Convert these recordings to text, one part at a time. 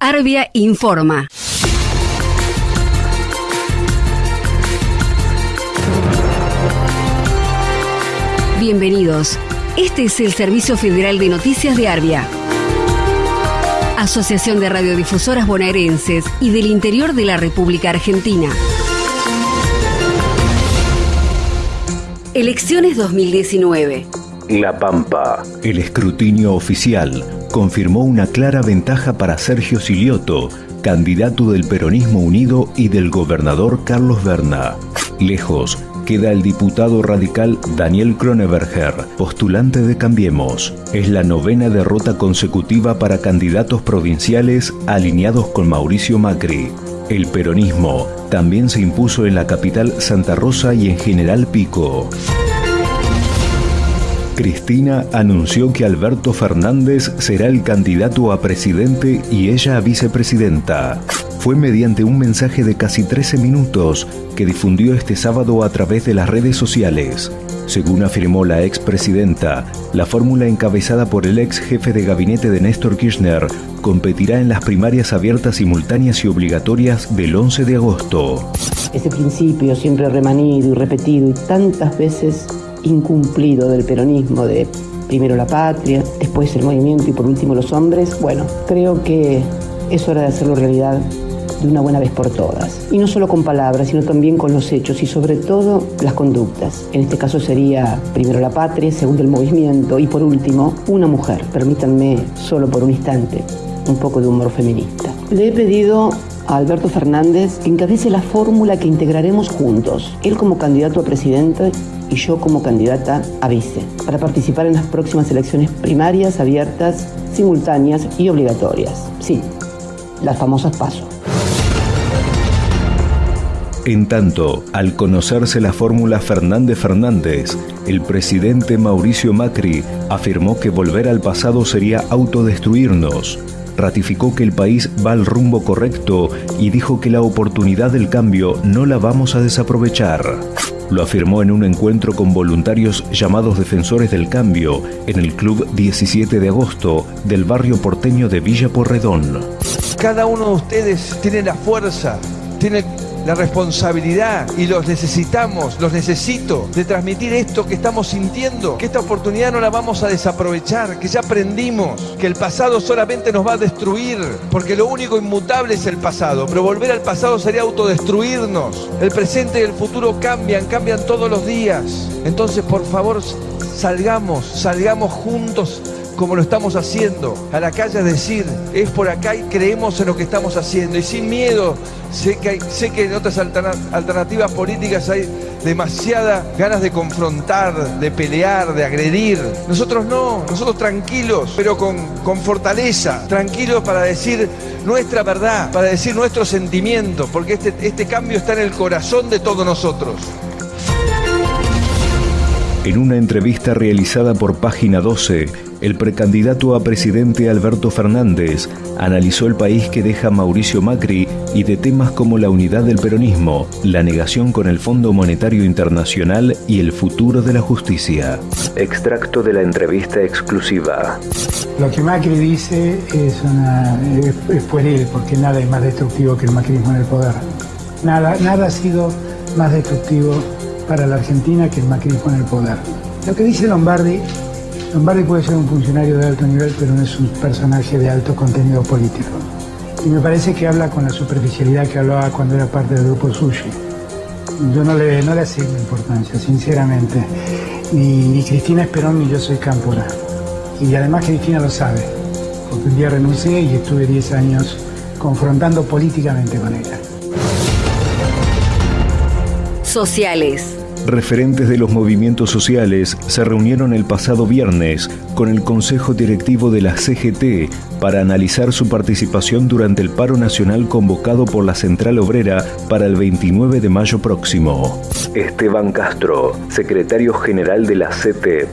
Arbia informa. Bienvenidos. Este es el Servicio Federal de Noticias de Arbia. Asociación de Radiodifusoras Bonaerenses y del Interior de la República Argentina. Elecciones 2019. La Pampa. El escrutinio oficial confirmó una clara ventaja para Sergio Silioto, candidato del Peronismo Unido y del gobernador Carlos Berna. Lejos queda el diputado radical Daniel Kroneberger, postulante de Cambiemos. Es la novena derrota consecutiva para candidatos provinciales alineados con Mauricio Macri. El peronismo también se impuso en la capital Santa Rosa y en General Pico. Cristina anunció que Alberto Fernández será el candidato a presidente y ella a vicepresidenta. Fue mediante un mensaje de casi 13 minutos que difundió este sábado a través de las redes sociales. Según afirmó la expresidenta, la fórmula encabezada por el ex jefe de gabinete de Néstor Kirchner competirá en las primarias abiertas simultáneas y obligatorias del 11 de agosto. Ese principio siempre remanido y repetido y tantas veces incumplido del peronismo, de primero la patria, después el movimiento y por último los hombres, bueno, creo que es hora de hacerlo realidad de una buena vez por todas. Y no solo con palabras, sino también con los hechos y sobre todo las conductas. En este caso sería primero la patria, segundo el movimiento y por último una mujer. Permítanme solo por un instante un poco de humor feminista. Le he pedido a Alberto Fernández que encabece la fórmula que integraremos juntos, él como candidato a presidente y yo como candidata a vice, para participar en las próximas elecciones primarias, abiertas, simultáneas y obligatorias. Sí, las famosas pasos. En tanto, al conocerse la fórmula Fernández Fernández, el presidente Mauricio Macri afirmó que volver al pasado sería autodestruirnos. Ratificó que el país va al rumbo correcto y dijo que la oportunidad del cambio no la vamos a desaprovechar. Lo afirmó en un encuentro con voluntarios llamados Defensores del Cambio en el Club 17 de Agosto del barrio porteño de Villa Porredón. Cada uno de ustedes tiene la fuerza, tiene la responsabilidad y los necesitamos, los necesito de transmitir esto que estamos sintiendo, que esta oportunidad no la vamos a desaprovechar, que ya aprendimos, que el pasado solamente nos va a destruir, porque lo único inmutable es el pasado, pero volver al pasado sería autodestruirnos. El presente y el futuro cambian, cambian todos los días. Entonces, por favor, salgamos, salgamos juntos como lo estamos haciendo, a la calle a decir, es por acá y creemos en lo que estamos haciendo. Y sin miedo, sé que, sé que en otras alternativas políticas hay demasiadas ganas de confrontar, de pelear, de agredir. Nosotros no, nosotros tranquilos, pero con, con fortaleza, tranquilos para decir nuestra verdad, para decir nuestro sentimiento, porque este, este cambio está en el corazón de todos nosotros. En una entrevista realizada por Página 12, el precandidato a presidente Alberto Fernández analizó el país que deja Mauricio Macri y de temas como la unidad del peronismo, la negación con el Fondo Monetario Internacional y el futuro de la justicia. Extracto de la entrevista exclusiva. Lo que Macri dice es, una, es, pueril, porque nada es más destructivo que el macrismo en el poder. Nada, nada ha sido más destructivo para la Argentina que el macrismo en el poder. Lo que dice Lombardi Lombardi puede ser un funcionario de alto nivel, pero no es un personaje de alto contenido político. Y me parece que habla con la superficialidad que hablaba cuando era parte del grupo Sushi. Yo no le, no le asigno importancia, sinceramente. Ni, Cristina Esperón ni yo soy Cámpora. Y además Cristina lo sabe, porque un día renuncié y estuve 10 años confrontando políticamente con ella. Sociales. Referentes de los movimientos sociales se reunieron el pasado viernes con el Consejo Directivo de la CGT para analizar su participación durante el paro nacional convocado por la Central Obrera para el 29 de mayo próximo. Esteban Castro, secretario general de la CETEP.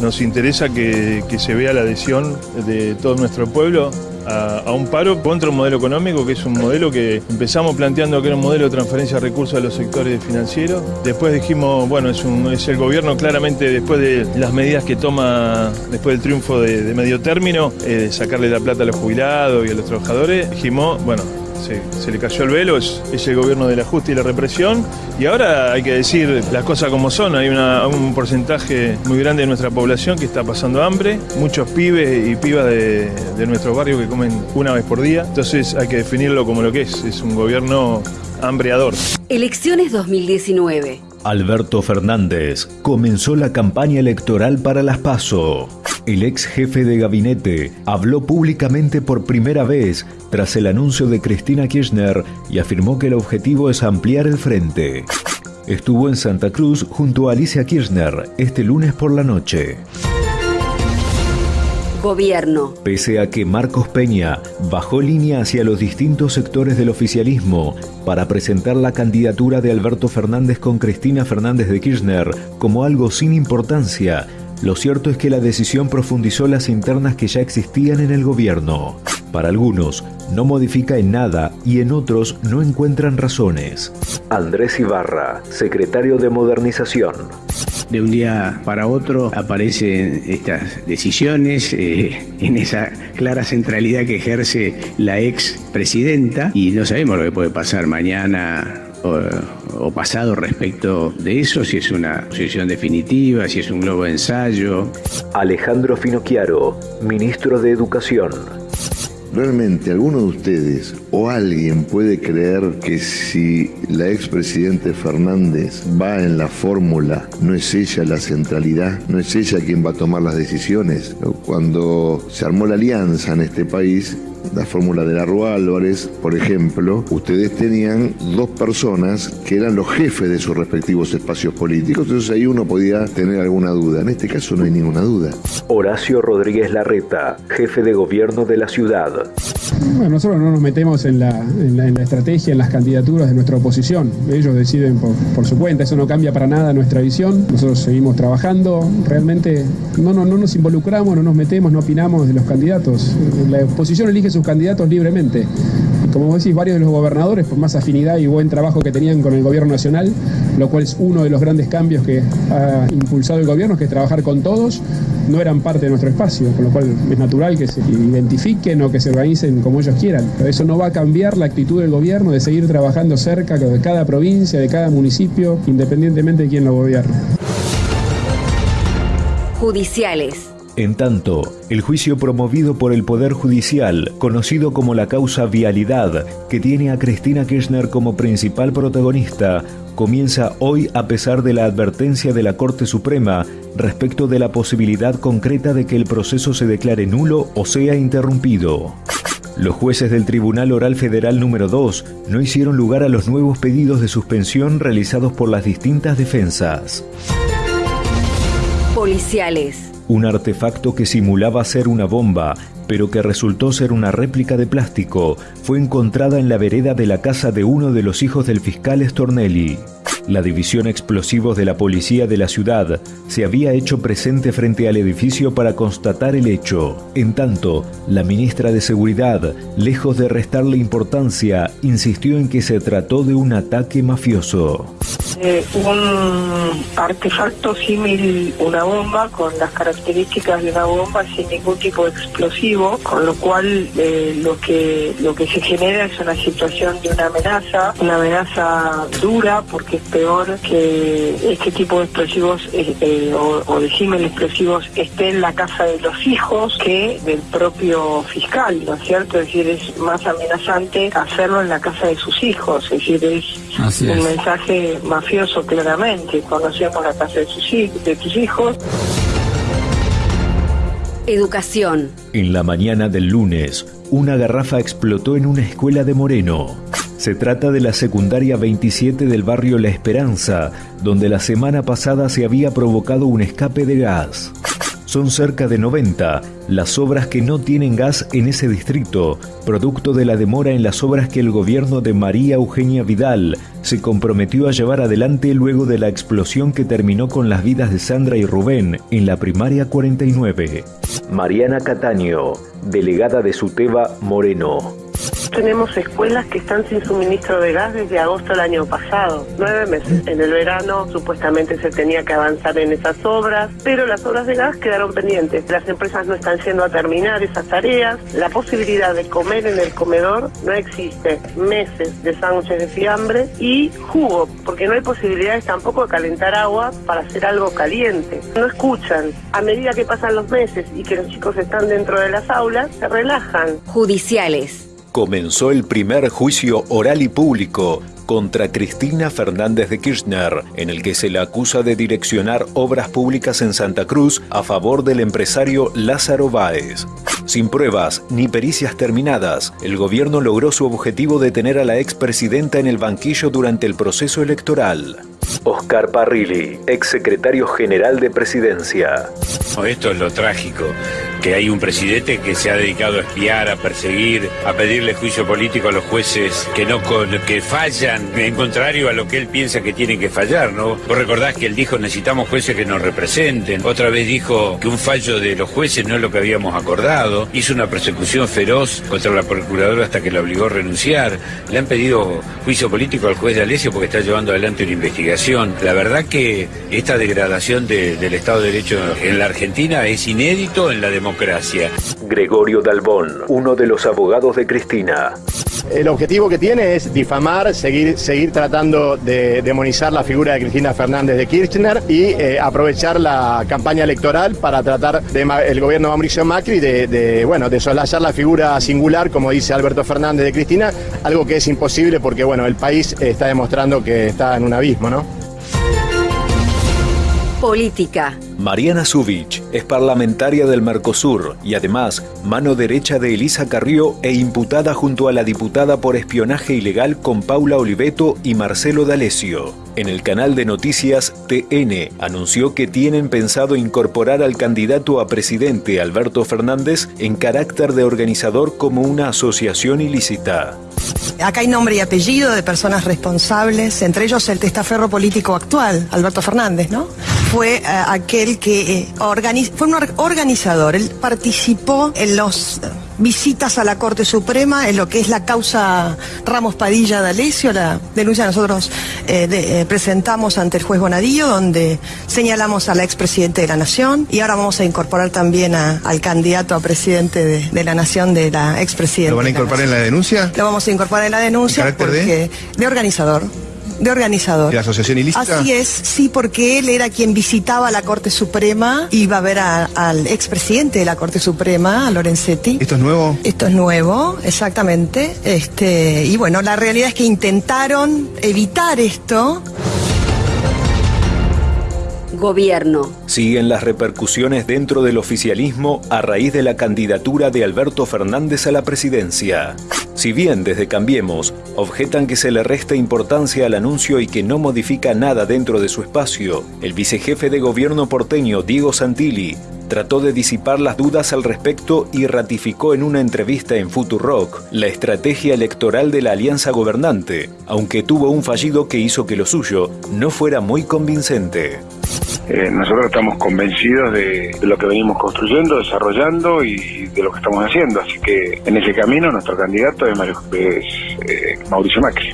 Nos interesa que, se vea la adhesión de todo nuestro pueblo a, un paro contra un modelo económico que es un modelo que empezamos planteando que era un modelo de transferencia de recursos a los sectores financieros. Después dijimos, bueno, es, el gobierno claramente después de las medidas que toma después del triunfo de, medio término, eh, sacarle la plata a los jubilados y a los trabajadores, dijimos, bueno, se, le cayó el velo, es, el gobierno del ajuste y la represión. Y ahora hay que decir las cosas como son. Hay un porcentaje muy grande de nuestra población que está pasando hambre, muchos pibes y pibas de, de nuestros barrios que comen una vez por día. Entonces hay que definirlo como lo que es, es un gobierno hambreador. Elecciones 2019. Alberto Fernández comenzó la campaña electoral para las PASO. El ex jefe de gabinete habló públicamente por primera vez tras el anuncio de Cristina Kirchner y afirmó que el objetivo es ampliar el frente. Estuvo en Santa Cruz junto a Alicia Kirchner este lunes por la noche. Gobierno. Pese a que Marcos Peña bajó línea hacia los distintos sectores del oficialismo para presentar la candidatura de Alberto Fernández con Cristina Fernández de Kirchner como algo sin importancia, lo cierto es que la decisión profundizó las internas que ya existían en el gobierno. Para algunos, no modifica en nada y en otros no encuentran razones. Andrés Ibarra, secretario de Modernización de un día para otro aparecen estas decisiones eh, en esa clara centralidad que ejerce la ex presidenta y no sabemos lo que puede pasar mañana o, pasado respecto de eso, si es una posición definitiva, si es un globo de ensayo. Alejandro Finocchiaro, ministro de Educación. ¿Realmente alguno de ustedes o alguien puede creer que si la expresidente Fernández va en la fórmula, no es ella la centralidad, no es ella quien va a tomar las decisiones? Cuando se armó la alianza en este país, la fórmula de la Rua Álvarez, por ejemplo, ustedes tenían dos personas que eran los jefes de sus respectivos espacios políticos, entonces ahí uno podía tener alguna duda. En este caso no hay ninguna duda. Horacio Rodríguez Larreta, jefe de gobierno de la ciudad. Bueno, nosotros no nos metemos en la, estrategia, en las candidaturas de nuestra oposición. Ellos deciden por, su cuenta, eso no cambia para nada nuestra visión. Nosotros seguimos trabajando, realmente no, no, no nos involucramos, no nos metemos, no opinamos de los candidatos. La oposición elige sus candidatos libremente. como vos decís, varios de los gobernadores, por más afinidad y buen trabajo que tenían con el gobierno nacional, lo cual es uno de los grandes cambios que ha impulsado el gobierno, que es trabajar con todos, no eran parte de nuestro espacio, con lo cual es natural que se identifiquen o que se organicen como ellos quieran. Pero eso no va a cambiar la actitud del gobierno de seguir trabajando cerca de cada provincia, de cada municipio, independientemente de quién lo gobierne. Judiciales. En tanto, el juicio promovido por el Poder Judicial, conocido como la causa Vialidad, que tiene a Cristina Kirchner como principal protagonista, comienza hoy a pesar de la advertencia de la Corte Suprema respecto de la posibilidad concreta de que el proceso se declare nulo o sea interrumpido. Los jueces del Tribunal Oral Federal número 2 no hicieron lugar a los nuevos pedidos de suspensión realizados por las distintas defensas. Policiales un artefacto que simulaba ser una bomba, pero que resultó ser una réplica de plástico, fue encontrada en la vereda de la casa de uno de los hijos del fiscal Stornelli. La división explosivos de la policía de la ciudad se había hecho presente frente al edificio para constatar el hecho. En tanto, la ministra de Seguridad, lejos de restarle importancia, insistió en que se trató de un ataque mafioso. Eh, un artefacto símil una bomba con las características de una bomba sin ningún tipo de explosivo, con lo cual eh, lo que lo que se genera es una situación de una amenaza, una amenaza dura porque es peor que este tipo de explosivos eh, o, de símil explosivos esté en la casa de los hijos que del propio fiscal, ¿no es cierto? Es decir, es más amenazante hacerlo en la casa de sus hijos, es decir, es un mensaje más mafioso claramente, conocíamos la casa de, sus, de hijos. Educación. En la mañana del lunes, una garrafa explotó en una escuela de Moreno. Se trata de la secundaria 27 del barrio La Esperanza, donde la semana pasada se había provocado un escape de gas. Son cerca de 90 las obras que no tienen gas en ese distrito, producto de la demora en las obras que el gobierno de María Eugenia Vidal se comprometió a llevar adelante luego de la explosión que terminó con las vidas de Sandra y Rubén en la primaria 49. Mariana Cataño, delegada de Suteba Moreno. Tenemos escuelas que están sin suministro de gas desde agosto del año pasado, nueve meses. En el verano supuestamente se tenía que avanzar en esas obras, pero las obras de gas quedaron pendientes. Las empresas no están yendo a terminar esas tareas. La posibilidad de comer en el comedor no existe. Meses de sándwiches de fiambre y jugo, porque no hay posibilidades tampoco de calentar agua para hacer algo caliente. No escuchan. A medida que pasan los meses y que los chicos están dentro de las aulas, se relajan. Judiciales comenzó el primer juicio oral y público contra Cristina Fernández de Kirchner, en el que se le acusa de direccionar obras públicas en Santa Cruz a favor del empresario Lázaro Báez. Sin pruebas ni pericias terminadas, el gobierno logró su objetivo de tener a la expresidenta en el banquillo durante el proceso electoral. Oscar Parrilli, exsecretario general de Presidencia. Esto es lo trágico, que hay un presidente que se ha dedicado a espiar, a perseguir, a pedirle juicio político a los jueces que no que fallan en contrario a lo que él piensa que tienen que fallar, ¿no? Vos recordás que él dijo necesitamos jueces que nos representen, otra vez dijo que un fallo de los jueces no es lo que habíamos acordado, hizo una persecución feroz contra la procuradora hasta que la obligó a renunciar, le han pedido juicio político al juez de Alessio porque está llevando adelante una investigación. La verdad que esta degradación del Estado de Derecho en la Argentina es inédito en la democracia. Gregorio Dalbón, uno de los abogados de Cristina. El objetivo que tiene es difamar, seguir, seguir tratando de demonizar la figura de Cristina Fernández de Kirchner y eh, aprovechar la campaña electoral para tratar de el gobierno de Mauricio Macri de, de, bueno, de solazar la figura singular, como dice Alberto Fernández de Cristina, algo que es imposible porque bueno, el país está demostrando que está en un abismo, ¿no? Política. Mariana Zubich es parlamentaria del Mercosur y además mano derecha de Elisa Carrió e imputada junto a la diputada por espionaje ilegal con Paula Oliveto y Marcelo D'Alessio. En el canal de noticias TN anunció que tienen pensado incorporar al candidato a presidente Alberto Fernández en carácter de organizador como una asociación ilícita. Acá hay nombre y apellido de personas responsables, entre ellos el testaferro político actual, Alberto Fernández, ¿no? Fue eh, aquel que eh, fue un organizador, él participó en los visitas a la Corte Suprema en lo que es la causa Ramos Padilla de Alessio, la denuncia que nosotros eh, eh, presentamos ante el juez Bonadillo, donde señalamos a la expresidente de la Nación y ahora vamos a incorporar también al candidato a presidente de, la Nación de la expresidenta. ¿Lo van a incorporar en la denuncia? Lo vamos a incorporar en la denuncia porque de organizador de organizador. ¿De la asociación ilícita? Así es, sí, porque él era quien visitaba la Corte Suprema, iba a ver al expresidente de la Corte Suprema, a Lorenzetti. ¿Esto es nuevo? Esto es nuevo, exactamente. Este, y bueno, la realidad es que intentaron evitar esto. Gobierno. Siguen las repercusiones dentro del oficialismo a raíz de la candidatura de Alberto Fernández a la presidencia. Si bien desde Cambiemos objetan que se le resta importancia al anuncio y que no modifica nada dentro de su espacio, el vicejefe de gobierno porteño Diego Santilli trató de disipar las dudas al respecto y ratificó en una entrevista en Futurock la estrategia electoral de la alianza gobernante, aunque tuvo un fallido que hizo que lo suyo no fuera muy convincente. Eh, nosotros estamos convencidos de, lo que venimos construyendo, desarrollando y de lo que estamos haciendo. Así que en ese camino nuestro candidato es, eh, Mauricio Macri.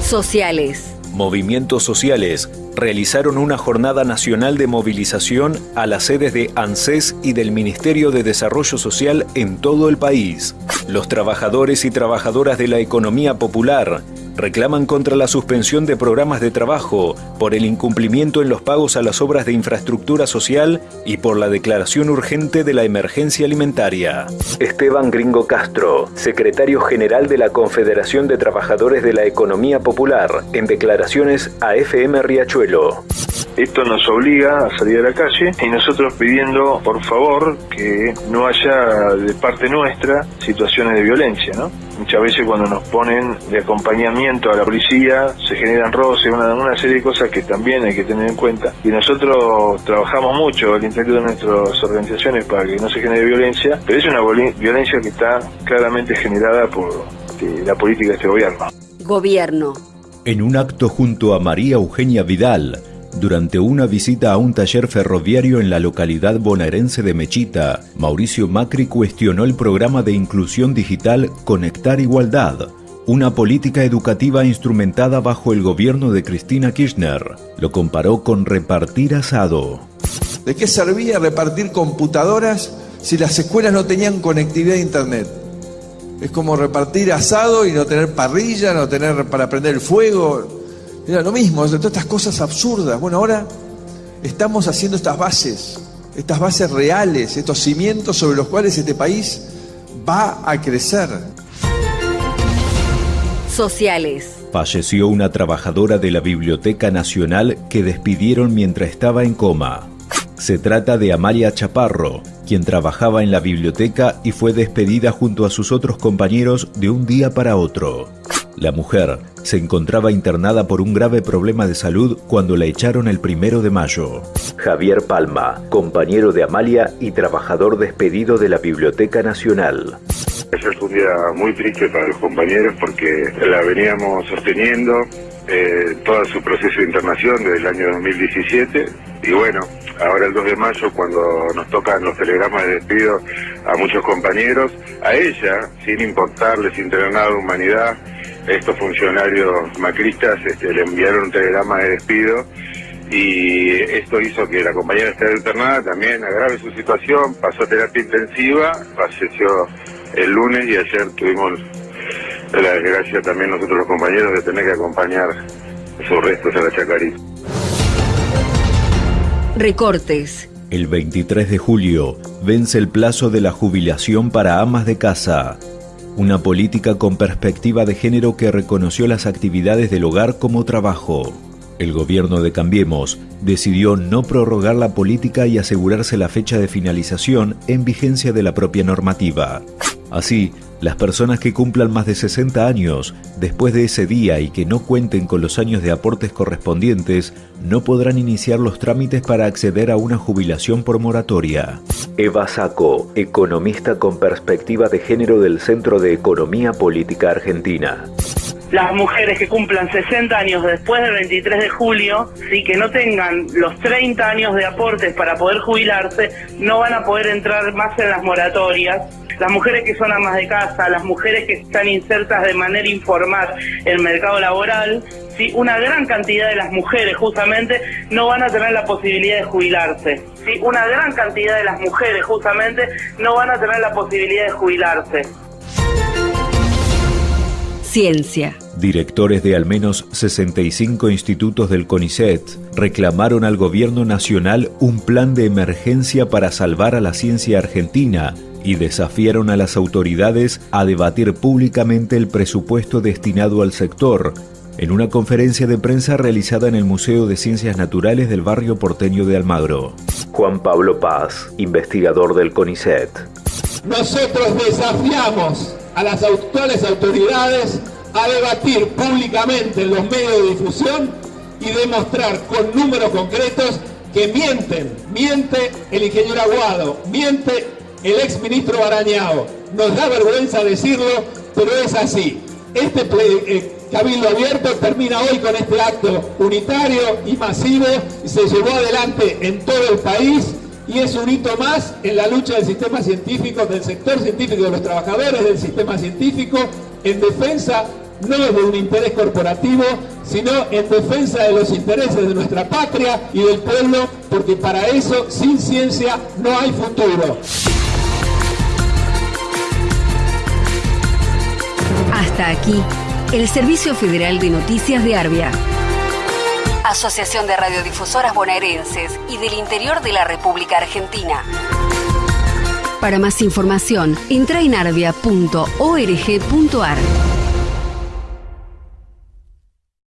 Sociales. Movimientos sociales realizaron una jornada nacional de movilización a las sedes de ANSES y del Ministerio de Desarrollo Social en todo el país. Los trabajadores y trabajadoras de la economía popular reclaman contra la suspensión de programas de trabajo, por el incumplimiento en los pagos a las obras de infraestructura social y por la declaración urgente de la emergencia alimentaria. Esteban Gringo Castro, secretario general de la Confederación de Trabajadores de la Economía Popular, en declaraciones a FM Riachuelo. Esto nos obliga a salir a la calle y nosotros pidiendo, por favor, que no haya de parte nuestra situaciones de violencia, ¿no? Muchas veces cuando nos ponen de acompañamiento a la policía se generan roces, una, una serie de cosas que también hay que tener en cuenta. Y nosotros trabajamos mucho al interior de nuestras organizaciones para que no se genere violencia, pero es una violencia que está claramente generada por la política de este gobierno. Gobierno. En un acto junto a María Eugenia Vidal, durante una visita a un taller ferroviario en la localidad bonaerense de Mechita, Mauricio Macri cuestionó el programa de inclusión digital Conectar Igualdad, una política educativa instrumentada bajo el gobierno de Cristina Kirchner. Lo comparó con repartir asado. ¿De qué servía repartir computadoras si las escuelas no tenían conectividad a Internet? Es como repartir asado y no tener parrilla, no tener para prender el fuego. Era lo mismo, todas estas cosas absurdas. Bueno, ahora estamos haciendo estas bases, estas bases reales, estos cimientos sobre los cuales este país va a crecer. Sociales. Falleció una trabajadora de la Biblioteca Nacional que despidieron mientras estaba en coma. Se trata de Amalia Chaparro, quien trabajaba en la biblioteca y fue despedida junto a sus otros compañeros de un día para otro. La mujer se encontraba internada por un grave problema de salud cuando la echaron el primero de mayo. Javier Palma, compañero de Amalia y trabajador despedido de la Biblioteca Nacional. Ayer fue un día muy triste para los compañeros porque la veníamos sosteniendo eh, todo su proceso de internación desde el año 2017 y bueno, ahora el 2 de mayo cuando nos tocan los telegramas de despido a muchos compañeros, a ella, sin importarle, sin tener nada de humanidad, estos funcionarios macristas este, le enviaron un telegrama de despido y esto hizo que la compañera esté internada, también agrave su situación, pasó a terapia intensiva, falleció el lunes y ayer tuvimos la desgracia también nosotros los compañeros de tener que acompañar sus restos a la Chacarita. Recortes. El 23 de julio vence el plazo de la jubilación para amas de casa una política con perspectiva de género que reconoció las actividades del hogar como trabajo. El gobierno de Cambiemos decidió no prorrogar la política y asegurarse la fecha de finalización en vigencia de la propia normativa. Así, las personas que cumplan más de 60 años después de ese día y que no cuenten con los años de aportes correspondientes no podrán iniciar los trámites para acceder a una jubilación por moratoria. Eva Saco, economista con perspectiva de género del Centro de Economía Política Argentina las mujeres que cumplan 60 años después del 23 de julio, sí, que no tengan los 30 años de aportes para poder jubilarse, no van a poder entrar más en las moratorias las mujeres que son amas de casa, las mujeres que están insertas de manera informal en el mercado laboral, ¿sí? una gran cantidad de las mujeres justamente no van a tener la posibilidad de jubilarse. ¿sí? Una gran cantidad de las mujeres justamente no van a tener la posibilidad de jubilarse. Ciencia. Directores de al menos 65 institutos del CONICET reclamaron al gobierno nacional un plan de emergencia para salvar a la ciencia argentina y desafiaron a las autoridades a debatir públicamente el presupuesto destinado al sector en una conferencia de prensa realizada en el Museo de Ciencias Naturales del barrio porteño de Almagro. Juan Pablo Paz, investigador del CONICET. Nosotros desafiamos a las actuales autoridades a debatir públicamente en los medios de difusión y demostrar con números concretos que mienten, miente el ingeniero Aguado, miente el ex ministro Barañao. Nos da vergüenza decirlo, pero es así. Este eh, Cabildo Abierto termina hoy con este acto unitario y masivo se llevó adelante en todo el país y es un hito más en la lucha del sistema científico, del sector científico, de los trabajadores del sistema científico, en defensa no de un interés corporativo, sino en defensa de los intereses de nuestra patria y del pueblo, porque para eso, sin ciencia, no hay futuro. Hasta aquí, el Servicio Federal de Noticias de Arbia. Asociación de Radiodifusoras Bonaerenses y del Interior de la República Argentina. Para más información, entra en arbia.org.ar.